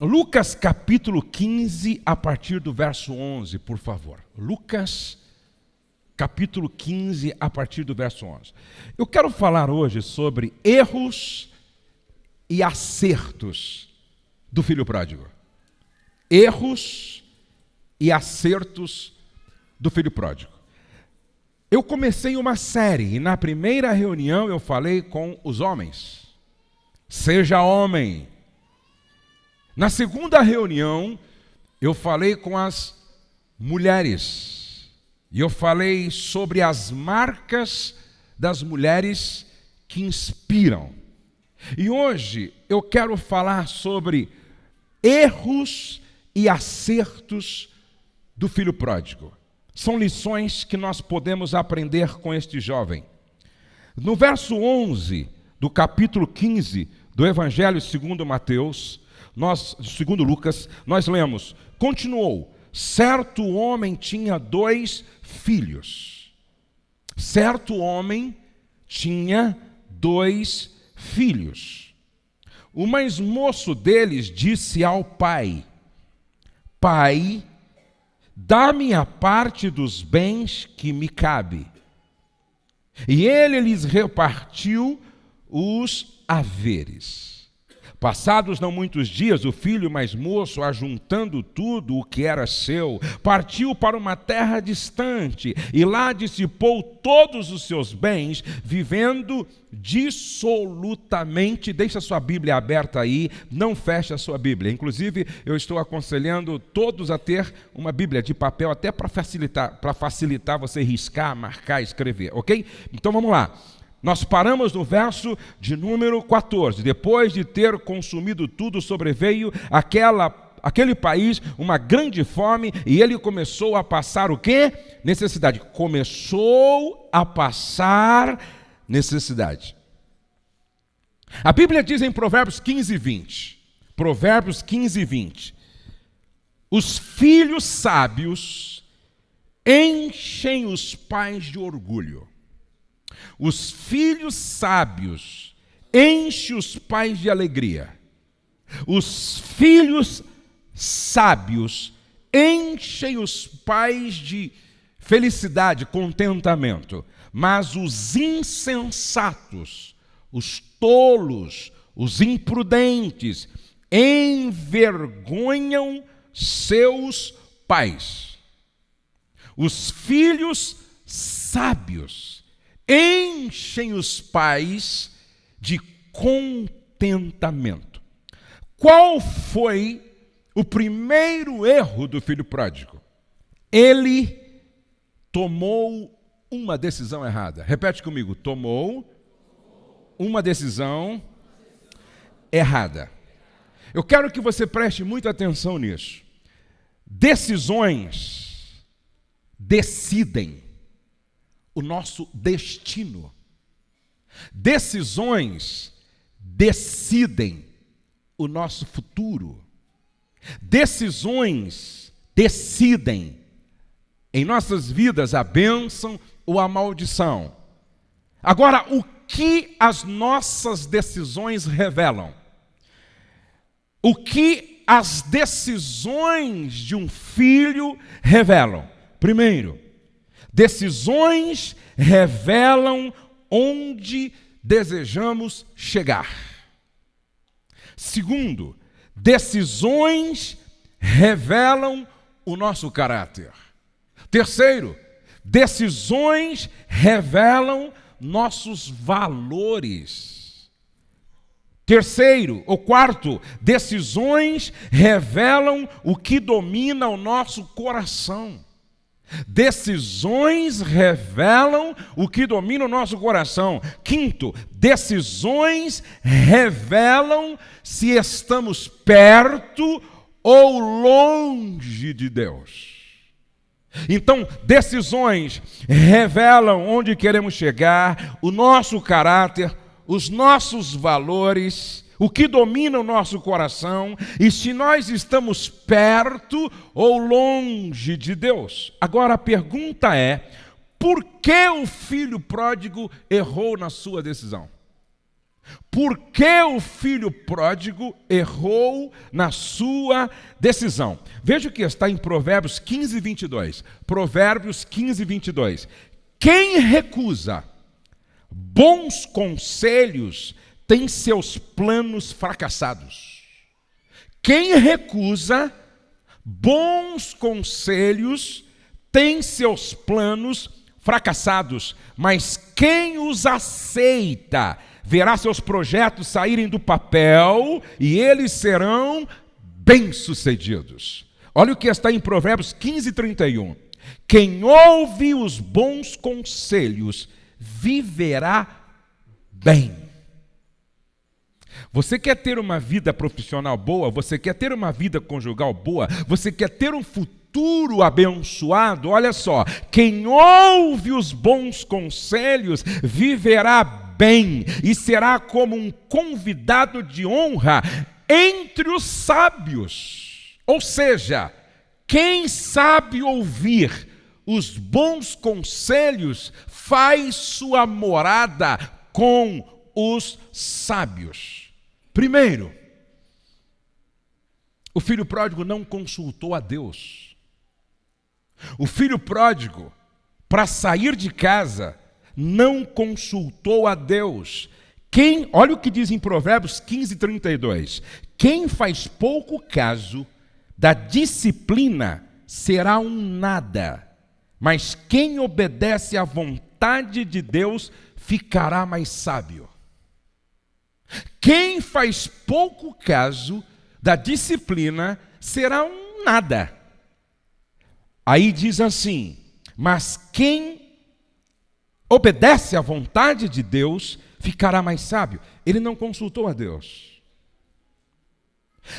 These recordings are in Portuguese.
Lucas capítulo 15, a partir do verso 11, por favor. Lucas capítulo 15, a partir do verso 11. Eu quero falar hoje sobre erros e acertos do filho pródigo. Erros e acertos do filho pródigo. Eu comecei uma série e na primeira reunião eu falei com os homens. Seja homem. Na segunda reunião eu falei com as mulheres. E eu falei sobre as marcas das mulheres que inspiram. E hoje eu quero falar sobre erros e acertos do filho pródigo. São lições que nós podemos aprender com este jovem. No verso 11 do capítulo 15 do Evangelho segundo Mateus, nós, segundo Lucas, nós lemos: continuou, certo homem tinha dois filhos. Certo homem tinha dois filhos. O mais moço deles disse ao pai: Pai, dá-me a parte dos bens que me cabe. E ele lhes repartiu os haveres. Passados não muitos dias, o filho mais moço, ajuntando tudo o que era seu, partiu para uma terra distante e lá dissipou todos os seus bens, vivendo dissolutamente. Deixa sua Bíblia aberta aí, não feche a sua Bíblia. Inclusive, eu estou aconselhando todos a ter uma Bíblia de papel, até para facilitar, para facilitar você riscar, marcar, escrever, ok? Então vamos lá. Nós paramos no verso de número 14. Depois de ter consumido tudo, sobreveio aquela aquele país uma grande fome e ele começou a passar o quê? Necessidade. Começou a passar necessidade. A Bíblia diz em Provérbios 15, 20. Provérbios 15, 20. Os filhos sábios enchem os pais de orgulho os filhos sábios enchem os pais de alegria. Os filhos sábios enchem os pais de felicidade, contentamento. Mas os insensatos, os tolos, os imprudentes, envergonham seus pais. Os filhos sábios enchem os pais de contentamento. Qual foi o primeiro erro do filho pródigo? Ele tomou uma decisão errada. Repete comigo: tomou uma decisão errada. Eu quero que você preste muita atenção nisso. Decisões decidem o nosso destino. Decisões decidem o nosso futuro. Decisões decidem em nossas vidas a bênção ou a maldição. Agora, o que as nossas decisões revelam? O que as decisões de um filho revelam? Primeiro, Decisões revelam onde desejamos chegar. Segundo, decisões revelam o nosso caráter. Terceiro, decisões revelam nossos valores. Terceiro, ou quarto, decisões revelam o que domina o nosso coração. Decisões revelam o que domina o nosso coração. Quinto, decisões revelam se estamos perto ou longe de Deus. Então, decisões revelam onde queremos chegar, o nosso caráter, os nossos valores o que domina o nosso coração e se nós estamos perto ou longe de Deus. Agora a pergunta é: por que o filho pródigo errou na sua decisão? Por que o filho pródigo errou na sua decisão? Veja o que está em Provérbios 15, 22. Provérbios 15, 22. Quem recusa bons conselhos tem seus planos fracassados. Quem recusa bons conselhos tem seus planos fracassados, mas quem os aceita verá seus projetos saírem do papel e eles serão bem-sucedidos. Olha o que está em Provérbios 15, 31. Quem ouve os bons conselhos viverá bem. Você quer ter uma vida profissional boa? Você quer ter uma vida conjugal boa? Você quer ter um futuro abençoado? Olha só, quem ouve os bons conselhos viverá bem e será como um convidado de honra entre os sábios. Ou seja, quem sabe ouvir os bons conselhos faz sua morada com os sábios. Primeiro, o filho pródigo não consultou a Deus. O filho pródigo, para sair de casa, não consultou a Deus. Quem, olha o que diz em Provérbios 15, 32. Quem faz pouco caso da disciplina será um nada, mas quem obedece à vontade de Deus ficará mais sábio. Quem faz pouco caso da disciplina será um nada. Aí diz assim: mas quem obedece à vontade de Deus, ficará mais sábio. Ele não consultou a Deus.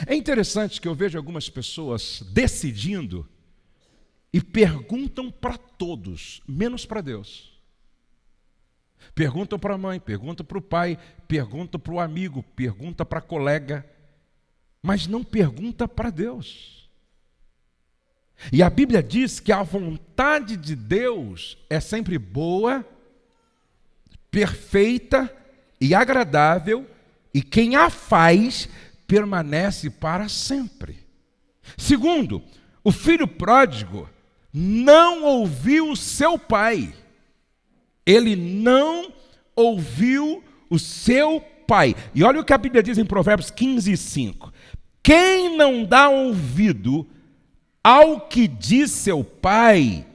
É interessante que eu vejo algumas pessoas decidindo e perguntam para todos, menos para Deus. Perguntam para a mãe, perguntam para o pai, perguntam para o amigo, pergunta para a colega, mas não pergunta para Deus. E a Bíblia diz que a vontade de Deus é sempre boa, perfeita e agradável, e quem a faz permanece para sempre. Segundo, o filho pródigo não ouviu seu pai. Ele não ouviu o seu pai. E olha o que a Bíblia diz em Provérbios 15, 5. Quem não dá ouvido ao que diz seu pai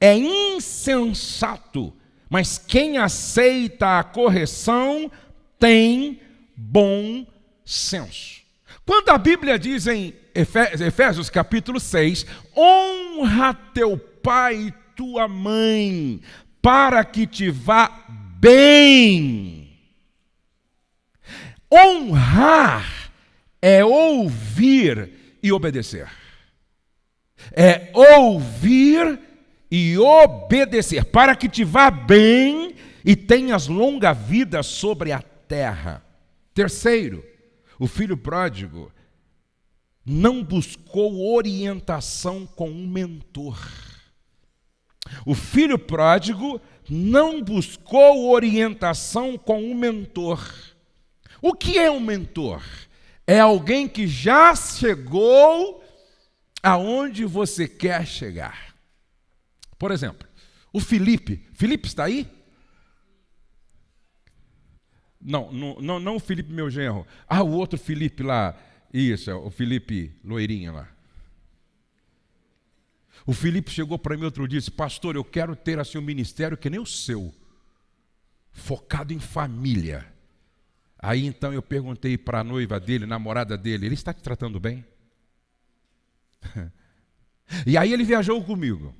é insensato mas quem aceita a correção tem bom senso. Quando a Bíblia diz em Efésios capítulo 6, honra teu pai e tua mãe, para que te vá bem. Honrar é ouvir e obedecer. É ouvir e obedecer, para que te vá bem e tenhas longa vida sobre a terra. Terceiro, o filho pródigo não buscou orientação com um mentor. O filho pródigo não buscou orientação com um mentor. O que é um mentor? É alguém que já chegou aonde você quer chegar. Por exemplo, o Felipe. Felipe está aí? Não, não, não, não o Felipe, meu genro. Ah, o outro Felipe lá. Isso, é o Felipe loirinha lá. O Felipe chegou para mim outro dia e disse: Pastor, eu quero ter assim um ministério que nem o seu, focado em família. Aí então eu perguntei para a noiva dele, namorada dele: Ele está te tratando bem? e aí ele viajou comigo.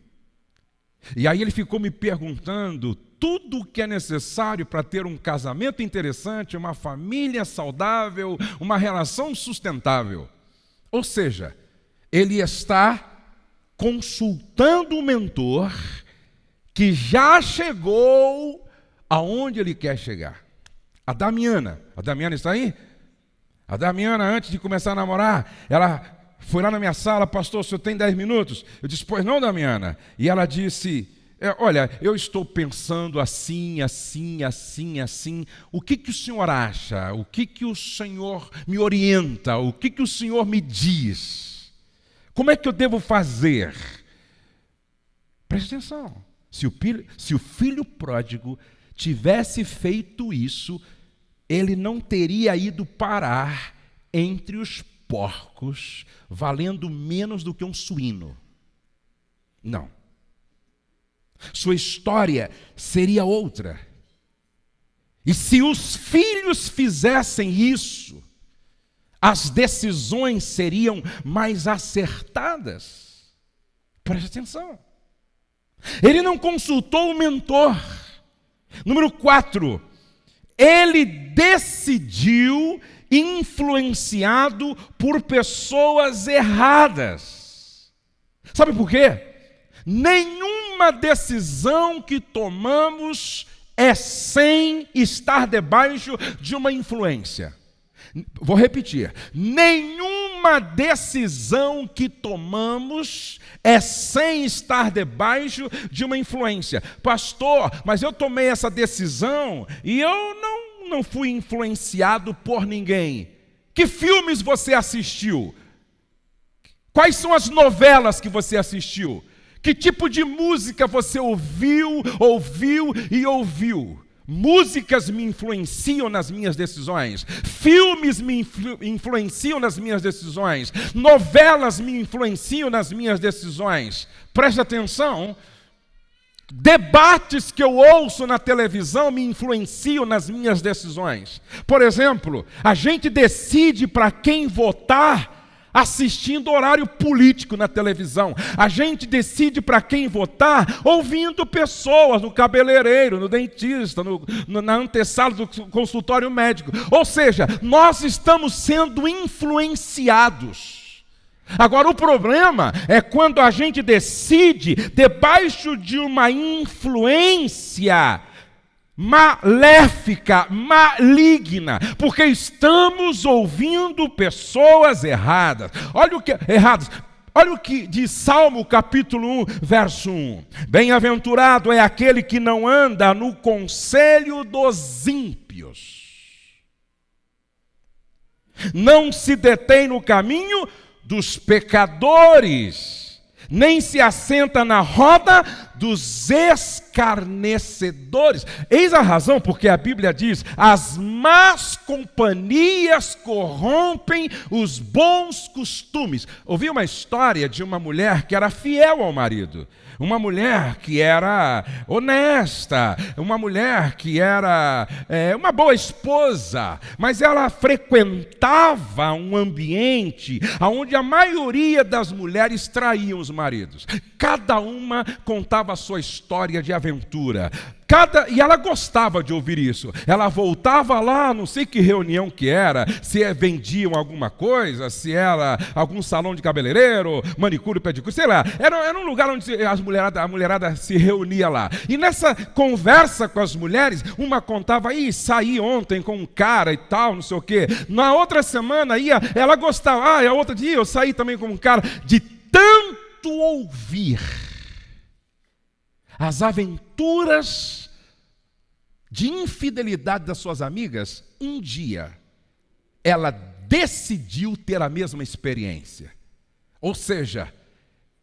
E aí ele ficou me perguntando tudo o que é necessário para ter um casamento interessante, uma família saudável, uma relação sustentável. Ou seja, ele está consultando o mentor que já chegou aonde ele quer chegar. A Damiana, a Damiana está aí? A Damiana, antes de começar a namorar, ela foi lá na minha sala, pastor, o senhor tem 10 minutos? Eu disse, pois não, Damiana. E ela disse, é, olha, eu estou pensando assim, assim, assim, assim. O que, que o senhor acha? O que, que o senhor me orienta? O que, que o senhor me diz? Como é que eu devo fazer? Preste atenção. Se o, filho, se o filho pródigo tivesse feito isso, ele não teria ido parar entre os porcos, valendo menos do que um suíno. Não. Sua história seria outra. E se os filhos fizessem isso, as decisões seriam mais acertadas. Preste atenção. Ele não consultou o mentor. Número 4, ele decidiu influenciado por pessoas erradas. Sabe por quê? Nenhuma decisão que tomamos é sem estar debaixo de uma influência. Vou repetir: nenhuma decisão que tomamos é sem estar debaixo de uma influência. Pastor, mas eu tomei essa decisão e eu não, não fui influenciado por ninguém. Que filmes você assistiu? Quais são as novelas que você assistiu? Que tipo de música você ouviu, ouviu e ouviu? Músicas me influenciam nas minhas decisões, filmes me influ influenciam nas minhas decisões, novelas me influenciam nas minhas decisões. Preste atenção, debates que eu ouço na televisão me influenciam nas minhas decisões. Por exemplo, a gente decide para quem votar assistindo horário político na televisão. A gente decide para quem votar ouvindo pessoas no cabeleireiro, no dentista, no, no, na antessala do consultório médico. Ou seja, nós estamos sendo influenciados. Agora, o problema é quando a gente decide, debaixo de uma influência, maléfica, maligna, porque estamos ouvindo pessoas erradas. Olha o que erradas. Olha o que diz Salmo capítulo 1, verso 1. Bem-aventurado é aquele que não anda no conselho dos ímpios. Não se detém no caminho dos pecadores, nem se assenta na roda dos escarnecedores. Eis a razão porque a Bíblia diz: as más companhias corrompem os bons costumes. Ouvi uma história de uma mulher que era fiel ao marido uma mulher que era honesta, uma mulher que era é, uma boa esposa, mas ela frequentava um ambiente onde a maioria das mulheres traíam os maridos. Cada uma contava a sua história de aventura. Cada, e ela gostava de ouvir isso. Ela voltava lá, não sei que reunião que era, se é, vendiam alguma coisa, se era algum salão de cabeleireiro, manicure, pedicure, sei lá. Era, era um lugar onde as mulherada, a mulherada se reunia lá. E nessa conversa com as mulheres, uma contava, ih, saí ontem com um cara e tal, não sei o quê. Na outra semana ia, ela gostava, ah, e a outra dia eu saí também com um cara. De tanto ouvir as aventuras de infidelidade das suas amigas, um dia ela decidiu ter a mesma experiência. Ou seja,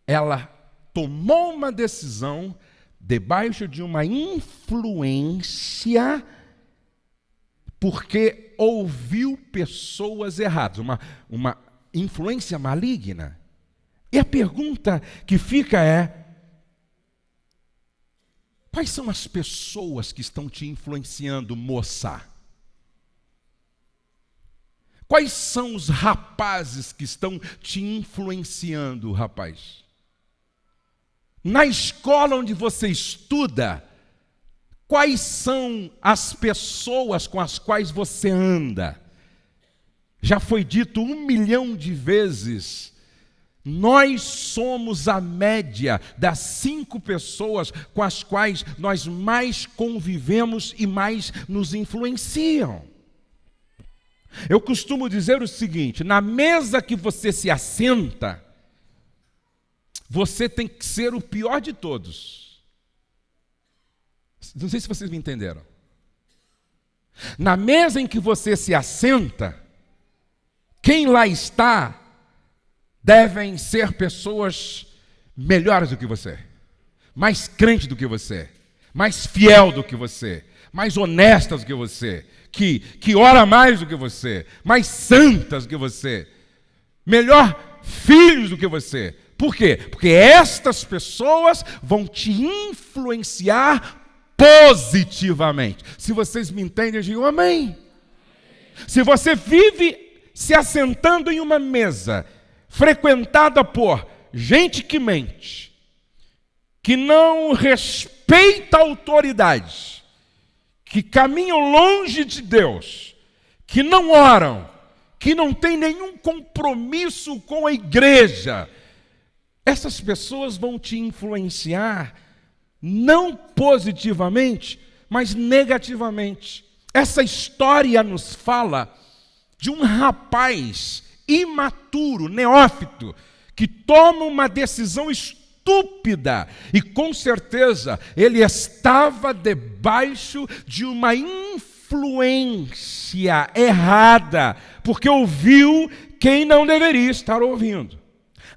ela tomou uma decisão debaixo de uma influência porque ouviu pessoas erradas, uma, uma influência maligna. E a pergunta que fica é: Quais são as pessoas que estão te influenciando, moça? Quais são os rapazes que estão te influenciando, rapaz? Na escola onde você estuda, quais são as pessoas com as quais você anda? Já foi dito um milhão de vezes nós somos a média das cinco pessoas com as quais nós mais convivemos e mais nos influenciam. Eu costumo dizer o seguinte: na mesa que você se assenta, você tem que ser o pior de todos. Não sei se vocês me entenderam. Na mesa em que você se assenta, quem lá está devem ser pessoas melhores do que você, mais crente do que você, mais fiel do que você, mais honestas do que você, que, que ora mais do que você, mais santas do que você, melhor filhos do que você. Por quê? Porque estas pessoas vão te influenciar positivamente. Se vocês me entendem, digam amém. Se você vive se assentando em uma mesa frequentada por gente que mente, que não respeita a autoridade, que caminham longe de Deus, que não oram, que não tem nenhum compromisso com a igreja, essas pessoas vão te influenciar não positivamente, mas negativamente. Essa história nos fala de um rapaz imaturo, neófito, que toma uma decisão estúpida e com certeza ele estava debaixo de uma influência errada, porque ouviu quem não deveria estar ouvindo.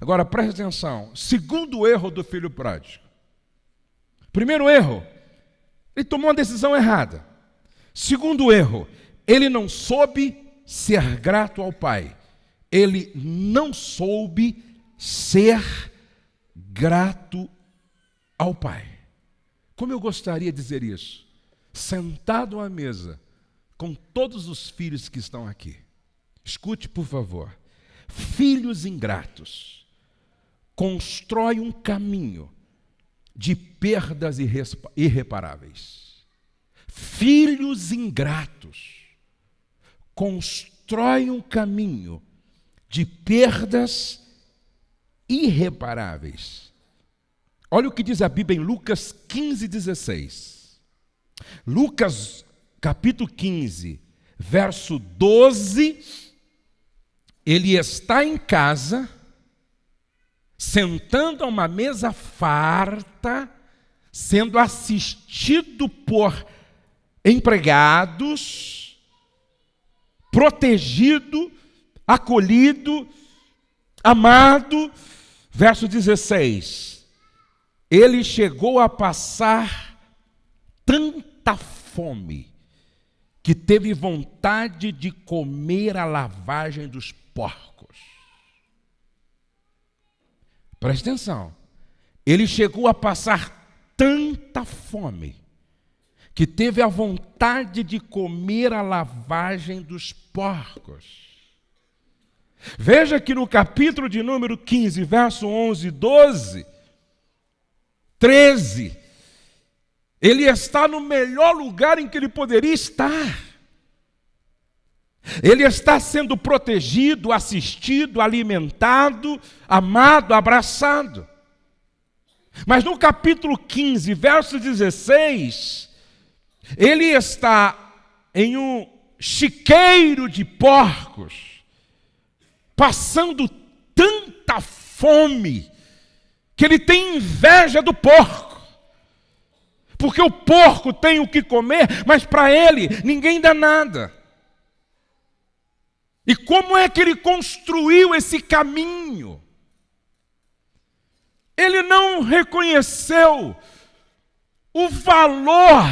Agora preste atenção: segundo erro do filho pródigo. Primeiro erro, ele tomou uma decisão errada. Segundo erro, ele não soube ser grato ao pai. Ele não soube ser grato ao pai. Como eu gostaria de dizer isso? Sentado à mesa com todos os filhos que estão aqui. Escute, por favor. Filhos ingratos constrói um caminho de perdas irreparáveis. Filhos ingratos constroem um caminho de perdas irreparáveis. Olha o que diz a Bíblia em Lucas 15, 16. Lucas, capítulo 15, verso 12. Ele está em casa sentando a uma mesa farta, sendo assistido por empregados, protegido, acolhido, amado. Verso 16: Ele chegou a passar tanta fome que teve vontade de comer a lavagem dos porcos. Preste atenção. Ele chegou a passar tanta fome que teve a vontade de comer a lavagem dos porcos. Veja que no capítulo de número 15, verso 11 e 12, 13, ele está no melhor lugar em que ele poderia estar. Ele está sendo protegido, assistido, alimentado, amado, abraçado. Mas no capítulo 15, verso 16, ele está em um chiqueiro de porcos, passando tanta fome, que ele tem inveja do porco. Porque o porco tem o que comer, mas para ele ninguém dá nada. E como é que ele construiu esse caminho? Ele não reconheceu o valor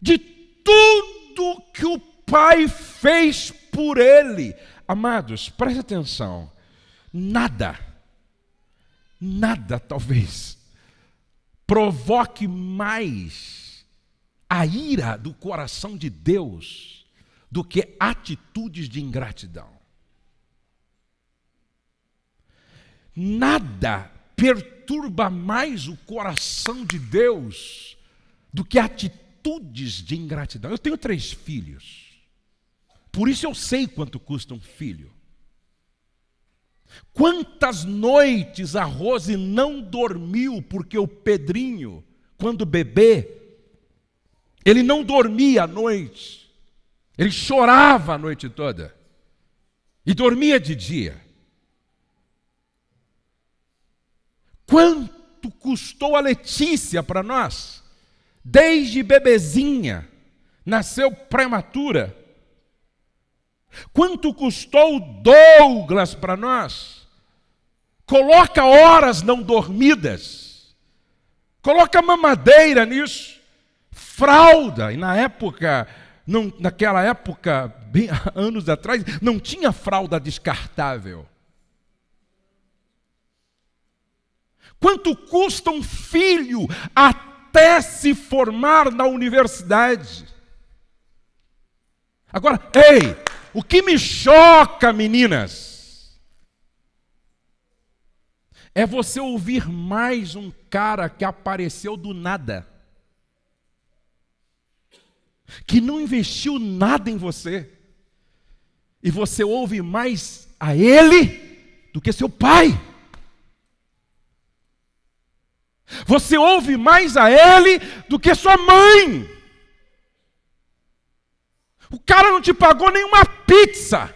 de tudo que o Pai fez por ele. Amados, preste atenção. Nada, nada talvez provoque mais a ira do coração de Deus do que atitudes de ingratidão. Nada perturba mais o coração de Deus do que atitudes de ingratidão. Eu tenho três filhos, por isso eu sei quanto custa um filho. Quantas noites a Rose não dormiu porque o Pedrinho, quando bebê, ele não dormia à noite. Ele chorava a noite toda e dormia de dia. Quanto custou a Letícia para nós? desde bebezinha, nasceu prematura. Quanto custou Douglas para nós? Coloca horas não dormidas. Coloca mamadeira nisso. Fralda. E na época, não, naquela época, bem, anos atrás, não tinha fralda descartável. Quanto custa um filho até se formar na universidade? Agora, ei, o que me choca, meninas, é você ouvir mais um cara que apareceu do nada, que não investiu nada em você, e você ouve mais a ele do que seu pai. Você ouve mais a ele do que sua mãe. O cara não te pagou nenhuma pizza.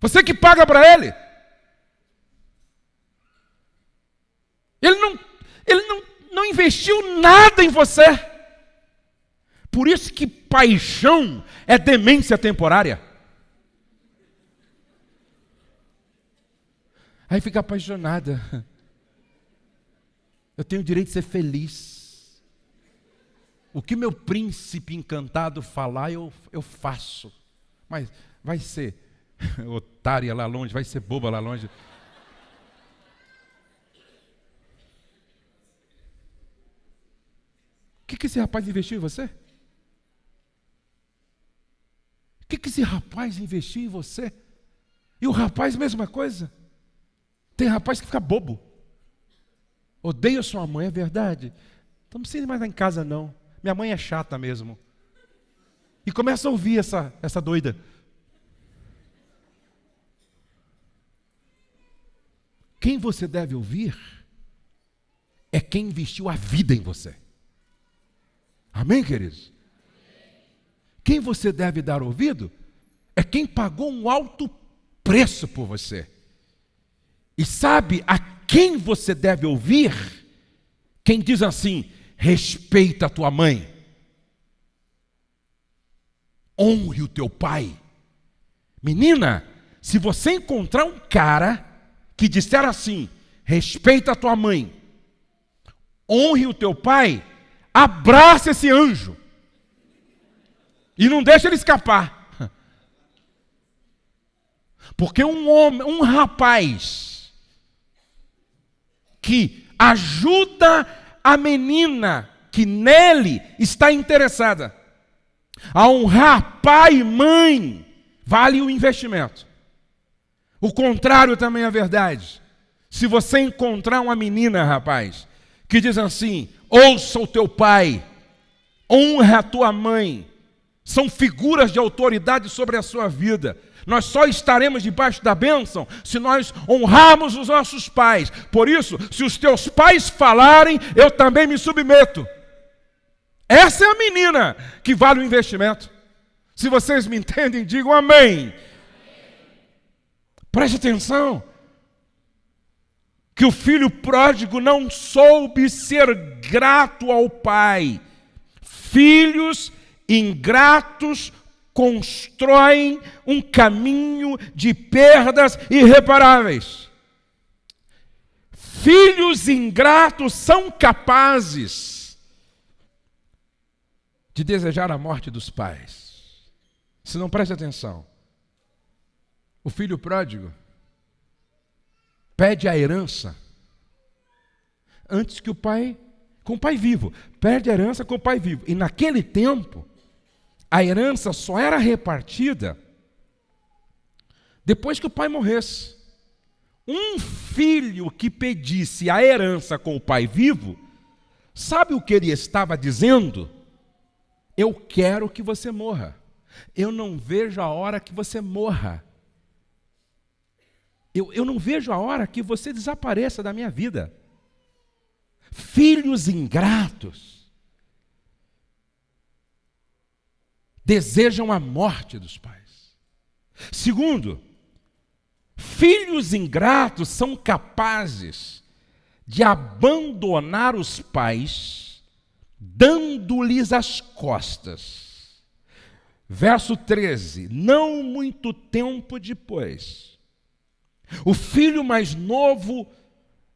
Você que paga para ele. Ele não, ele não, não investiu nada em você. Por isso que paixão é demência temporária. Aí fica apaixonada. Eu tenho o direito de ser feliz. O que meu príncipe encantado falar, eu, eu faço. Mas vai ser otária lá longe, vai ser boba lá longe. O que, que esse rapaz investiu em você? O que, que esse rapaz investiu em você? E o rapaz, mesma coisa. Tem rapaz que fica bobo. Odeio sua mãe, é verdade? Então não precisa ir mais lá em casa, não. Minha mãe é chata mesmo. E começa a ouvir essa, essa doida. Quem você deve ouvir é quem investiu a vida em você. Amém, queridos? Quem você deve dar ouvido é quem pagou um alto preço por você. E sabe a quem você deve ouvir? Quem diz assim: respeita a tua mãe, honre o teu pai. Menina, se você encontrar um cara que disser assim: respeita a tua mãe, honre o teu pai, abraça esse anjo e não deixa ele escapar. Porque um homem, um rapaz que ajuda a menina que nele está interessada a honrar pai e mãe, vale o investimento. O contrário também é verdade. Se você encontrar uma menina, rapaz, que diz assim: ouça o teu pai, honra a tua mãe, são figuras de autoridade sobre a sua vida. Nós só estaremos debaixo da bênção se nós honrarmos os nossos pais. Por isso, se os teus pais falarem, eu também me submeto. Essa é a menina que vale o investimento. Se vocês me entendem, digam amém. Preste atenção. Que o filho pródigo não soube ser grato ao pai. Filhos ingratos constroem um caminho de perdas irreparáveis. Filhos ingratos são capazes de desejar a morte dos pais. Se não preste atenção, o filho pródigo pede a herança antes que o pai, com o pai vivo, perde a herança com o pai vivo. E naquele tempo, a herança só era repartida depois que o pai morresse. Um filho que pedisse a herança com o pai vivo, sabe o que ele estava dizendo? Eu quero que você morra. Eu não vejo a hora que você morra. Eu, eu não vejo a hora que você desapareça da minha vida. Filhos ingratos desejam a morte dos pais. Segundo, filhos ingratos são capazes de abandonar os pais dando-lhes as costas. Verso 13: Não muito tempo depois, o filho mais novo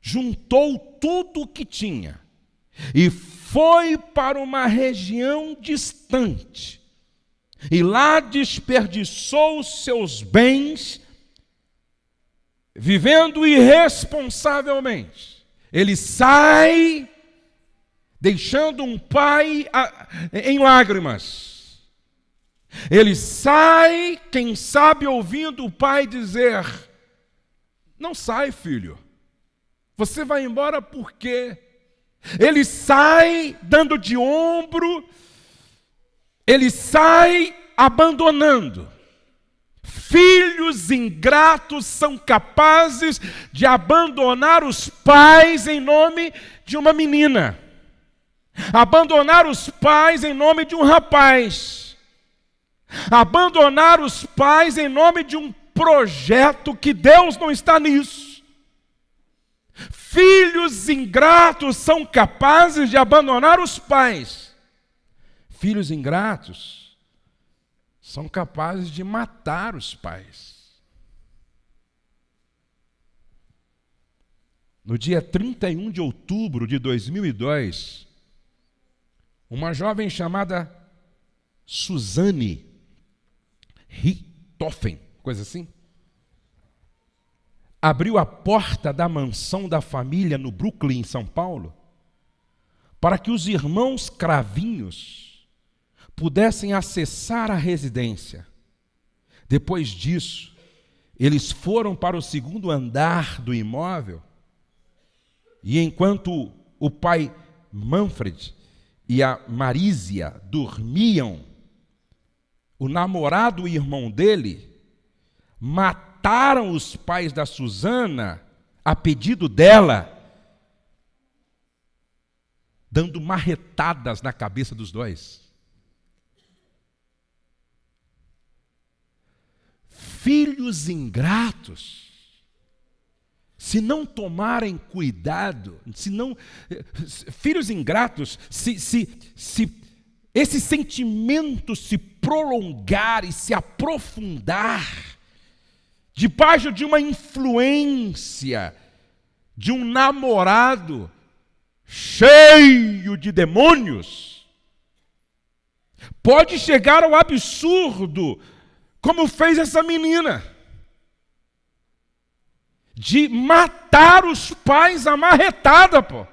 juntou tudo o que tinha e foi para uma região distante, e lá desperdiçou seus bens, vivendo irresponsavelmente. Ele sai, deixando um pai em lágrimas. Ele sai, quem sabe, ouvindo o pai dizer: Não sai, filho. Você vai embora por quê? Ele sai dando de ombro, ele sai abandonando. Filhos ingratos são capazes de abandonar os pais em nome de uma menina, abandonar os pais em nome de um rapaz, abandonar os pais em nome de um projeto que Deus não está nisso. Filhos ingratos são capazes de abandonar os pais. Filhos ingratos são capazes de matar os pais. No dia 31 de outubro de 2002, uma jovem chamada Suzane Richthofen, coisa assim, abriu a porta da mansão da família no Brooklyn, em São Paulo, para que os irmãos cravinhos pudessem acessar a residência. Depois disso, eles foram para o segundo andar do imóvel e enquanto o pai Manfred e a Marísia dormiam, o namorado e irmão dele mataram os pais da Susana a pedido dela, dando marretadas na cabeça dos dois. Filhos ingratos, se não tomarem cuidado, se não. Filhos ingratos, se, se, se esse sentimento se prolongar e se aprofundar, debaixo de uma influência de um namorado cheio de demônios, pode chegar ao absurdo, como fez essa menina, de matar os pais amarretada, pô.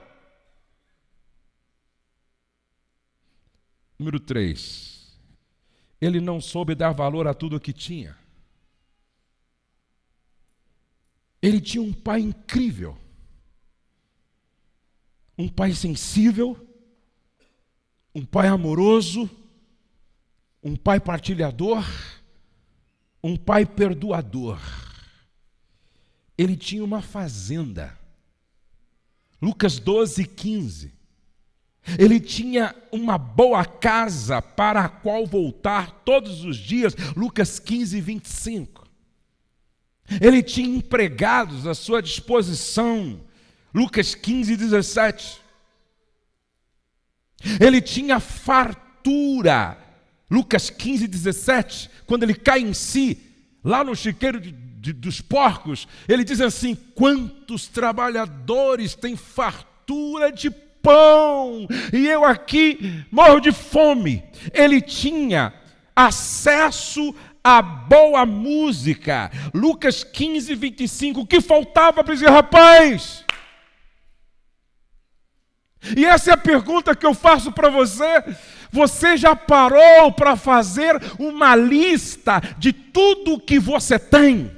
Número 3. Ele não soube dar valor a tudo o que tinha. Ele tinha um pai incrível, um pai sensível, um pai amoroso, um pai partilhador, um pai perdoador. Ele tinha uma fazenda. Lucas 12, 15. Ele tinha uma boa casa para a qual voltar todos os dias. Lucas 15, 25. Ele tinha empregados à sua disposição. Lucas 15, 17. Ele tinha fartura. Lucas 15, 17. Quando ele cai em si, lá no chiqueiro de, de, dos porcos, ele diz assim: Quantos trabalhadores têm fartura de pão, e eu aqui morro de fome. Ele tinha acesso a boa música. Lucas 15, 25. O que faltava para esse rapaz? E essa é a pergunta que eu faço para você. Você já parou para fazer uma lista de tudo que você tem?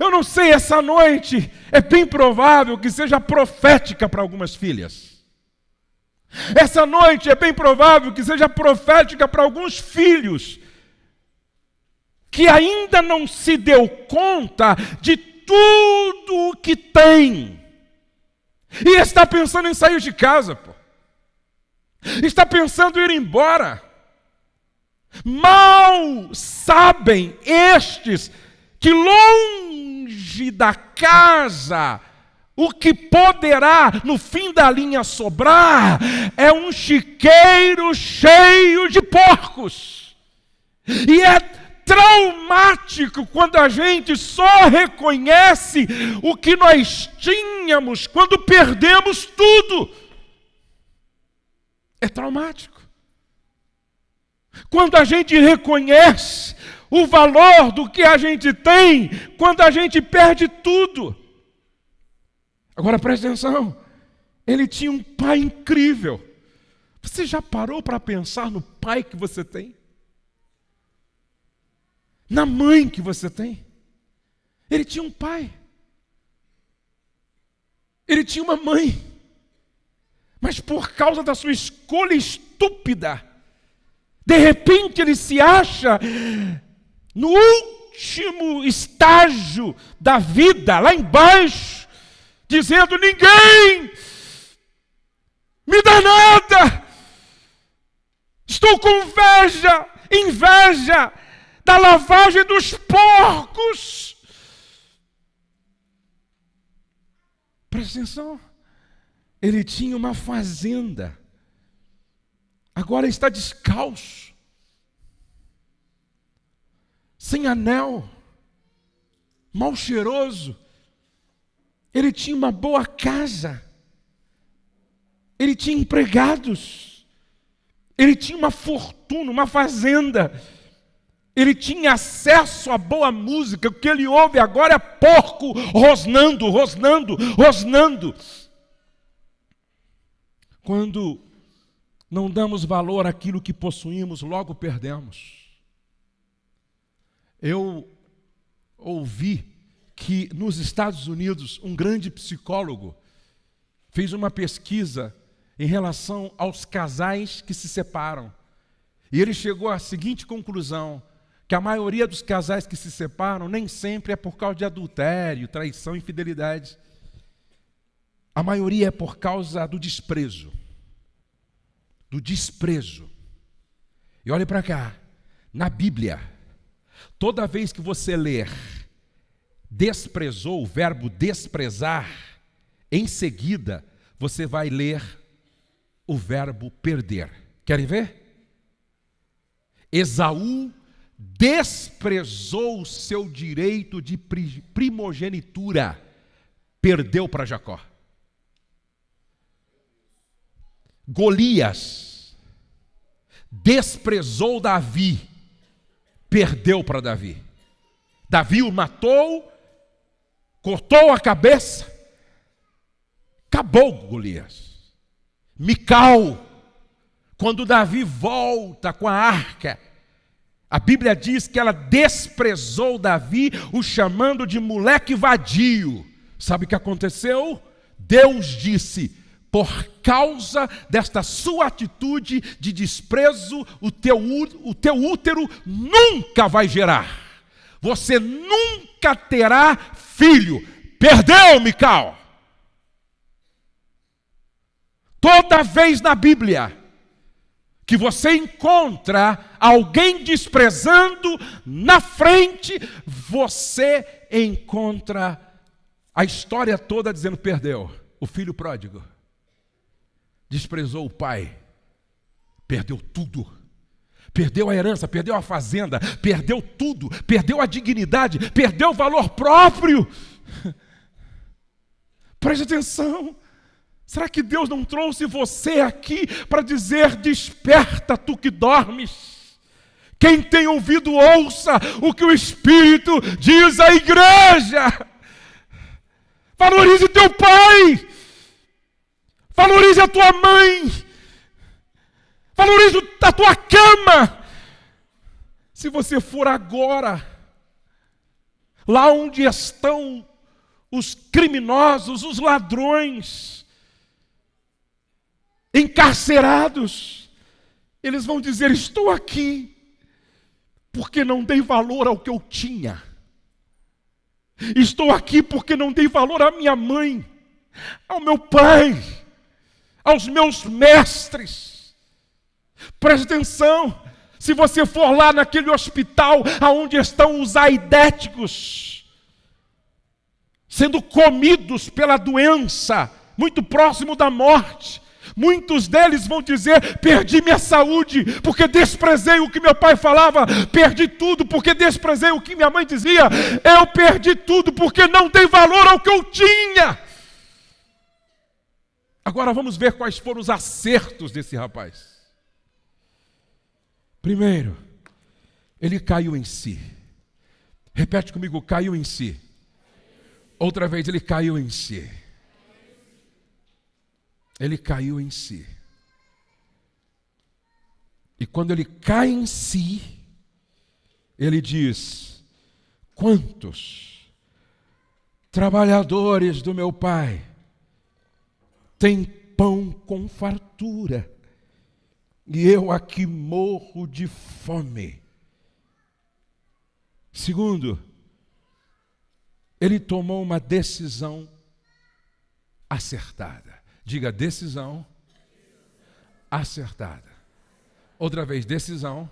Eu não sei, essa noite é bem provável que seja profética para algumas filhas. Essa noite é bem provável que seja profética para alguns filhos que ainda não se deu conta de tudo o que tem. E está pensando em sair de casa, pô. Está pensando em ir embora. Mal sabem estes que longe da casa o que poderá no fim da linha sobrar é um chiqueiro cheio de porcos. E é traumático quando a gente só reconhece o que nós tínhamos quando perdemos tudo. É traumático. Quando a gente reconhece o valor do que a gente tem, quando a gente perde tudo. Agora preste atenção, ele tinha um pai incrível. Você já parou para pensar no pai que você tem? Na mãe que você tem? Ele tinha um pai. Ele tinha uma mãe. Mas por causa da sua escolha estúpida, de repente ele se acha no último estágio da vida, lá embaixo dizendo: ninguém me dá nada, estou com inveja, inveja da lavagem dos porcos. Presta atenção, ele tinha uma fazenda, agora está descalço, sem anel, mal cheiroso, ele tinha uma boa casa, ele tinha empregados, ele tinha uma fortuna, uma fazenda, ele tinha acesso a boa música, o que ele ouve agora é porco rosnando, rosnando, rosnando. Quando não damos valor àquilo que possuímos, logo perdemos. Eu ouvi que nos Estados Unidos um grande psicólogo fez uma pesquisa em relação aos casais que se separam. E ele chegou à seguinte conclusão: que a maioria dos casais que se separam nem sempre é por causa de adultério, traição, infidelidade. A maioria é por causa do desprezo. Do desprezo. E olhe para cá, na Bíblia, toda vez que você ler desprezou, o verbo desprezar, em seguida você vai ler o verbo perder. Querem ver? Esaú desprezou o seu direito de primogenitura, perdeu para Jacó. Golias desprezou Davi, perdeu para Davi. Davi o matou, cortou a cabeça, acabou Golias. Mical, quando Davi volta com a arca, a Bíblia diz que ela desprezou Davi, o chamando de moleque vadio. Sabe o que aconteceu? Deus disse: por causa desta sua atitude de desprezo, o teu, o teu útero nunca vai gerar. Você nunca terá filho. Perdeu, Mical. Toda vez na Bíblia que você encontra alguém desprezando na frente, você encontra a história toda dizendo: perdeu. O filho pródigo desprezou o pai, perdeu tudo. Perdeu a herança, perdeu a fazenda, perdeu tudo, perdeu a dignidade, perdeu o valor próprio. Preste atenção. Será que Deus não trouxe você aqui para dizer: desperta tu que dormes? Quem tem ouvido, ouça o que o Espírito diz à igreja. Valorize teu pai, valorize a tua mãe, Valorize a tua cama. Se você for agora, lá onde estão os criminosos, os ladrões, encarcerados, eles vão dizer: Estou aqui, porque não dei valor ao que eu tinha. Estou aqui porque não dei valor à minha mãe, ao meu pai, aos meus mestres. Preste atenção. Se você for lá naquele hospital onde estão os aidéticos, sendo comidos pela doença, muito próximo da morte. Muitos deles vão dizer: perdi minha saúde, porque desprezei o que meu pai falava, perdi tudo, porque desprezei o que minha mãe dizia, eu perdi tudo, porque não dei valor ao que eu tinha. Agora vamos ver quais foram os acertos desse rapaz. Primeiro, ele caiu em si. Repete comigo: caiu em si. Outra vez, ele caiu em si ele caiu em si. E quando ele cai em si, ele diz: Quantos trabalhadores do meu pai têm pão com fartura, e eu aqui morro de fome? Segundo, ele tomou uma decisão acertada. Diga decisão acertada. Outra vez, decisão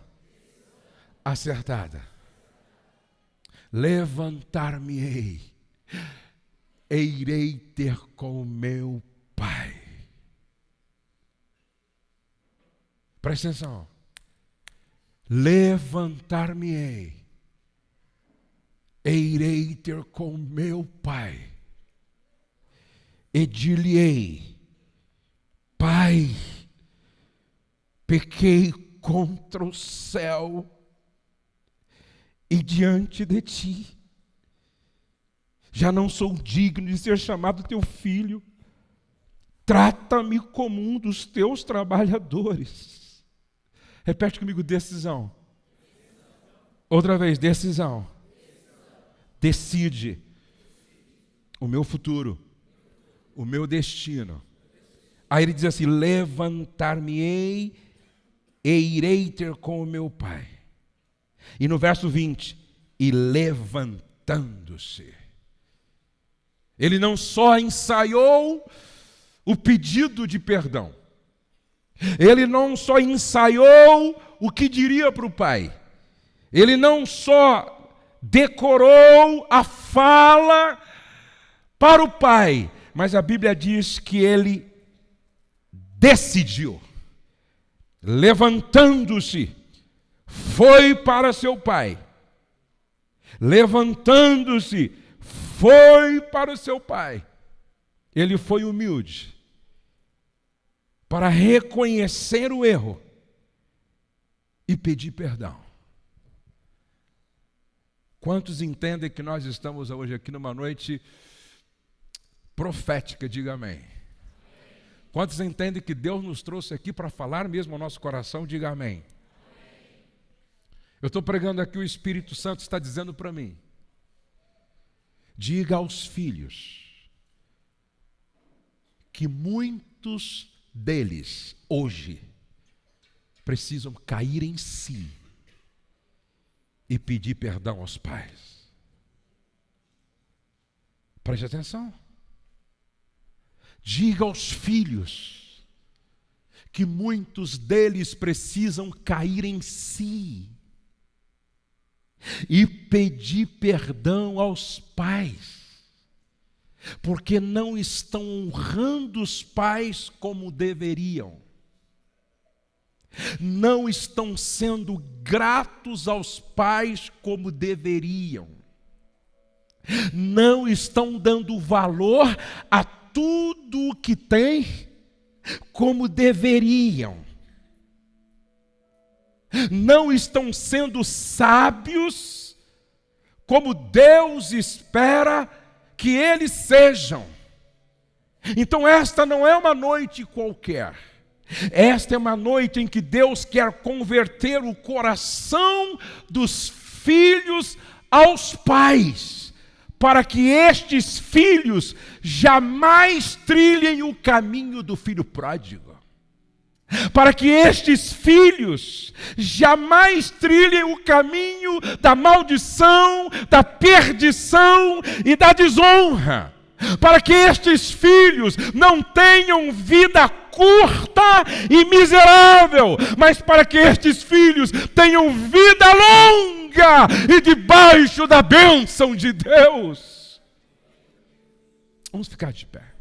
acertada. Levantar-me-ei, e irei ter com meu Pai. Presta atenção. Levantar-me-ei, e irei ter com meu Pai. E dir-lhe-ei, Pai, pequei contra o céu e diante de ti. Já não sou digno de ser chamado teu filho. Trata-me como um dos teus trabalhadores. Repete comigo: decisão. Outra vez, decisão. Decide o meu futuro, o meu destino Aí ele diz assim: Levantar-me-ei e irei ter com o meu pai. E no verso 20: E levantando-se. Ele não só ensaiou o pedido de perdão, ele não só ensaiou o que diria para o pai, ele não só decorou a fala para o pai, mas a Bíblia diz que ele decidiu, levantando-se, foi para seu pai. Levantando-se, foi para o seu pai. Ele foi humilde para reconhecer o erro e pedir perdão. Quantos entendem que nós estamos hoje aqui numa noite profética? Diga amém. Quantos entendem que Deus nos trouxe aqui para falar mesmo ao nosso coração? Diga amém. amém. Eu estou pregando aqui, o Espírito Santo está dizendo para mim: diga aos filhos que muitos deles hoje precisam cair em si e pedir perdão aos pais. Preste atenção. Diga aos filhos que muitos deles precisam cair em si e pedir perdão aos pais, porque não estão honrando os pais como deveriam, não estão sendo gratos aos pais como deveriam, não estão dando valor a tudo o que têm como deveriam. Não estão sendo sábios como Deus espera que eles sejam. Então, esta não é uma noite qualquer. Esta é uma noite em que Deus quer converter o coração dos filhos aos pais para que estes filhos jamais trilhem o caminho do filho pródigo. Para que estes filhos jamais trilhem o caminho da maldição, da perdição e da desonra. Para que estes filhos não tenham vida curta e miserável, mas para que estes filhos tenham vida longa e debaixo da bênção de Deus. Vamos ficar de pé.